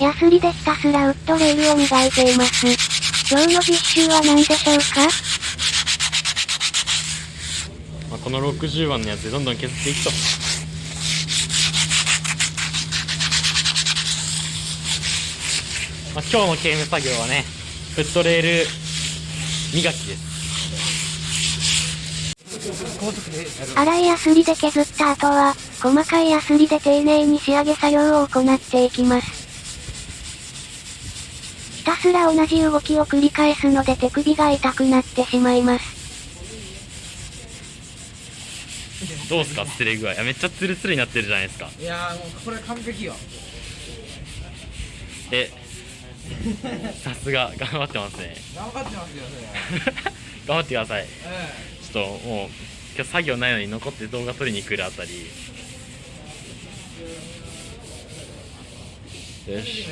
ヤスリでひたすらウッドレールを磨いています。今日の実習は何でしょうか？まあ、この60番のやつでどんどん削っていくとまあ、今日の刑務作業はねフットレール磨きです粗いヤスリで削った後は、細かいヤスリで丁寧に仕上げ作業を行っていきます。ひたすら同じ動きを繰り返すので手首が痛くなってしまいます。どうすか釣れ具合。いやめっちゃツルツルになってるじゃないですか。いやーもうこれ完璧よ。えさすが。頑張ってますね。頑張ってますよそれ。頑張ってください。うんちょっともう今日作業ないのに残って動画撮りに来るあたり。よし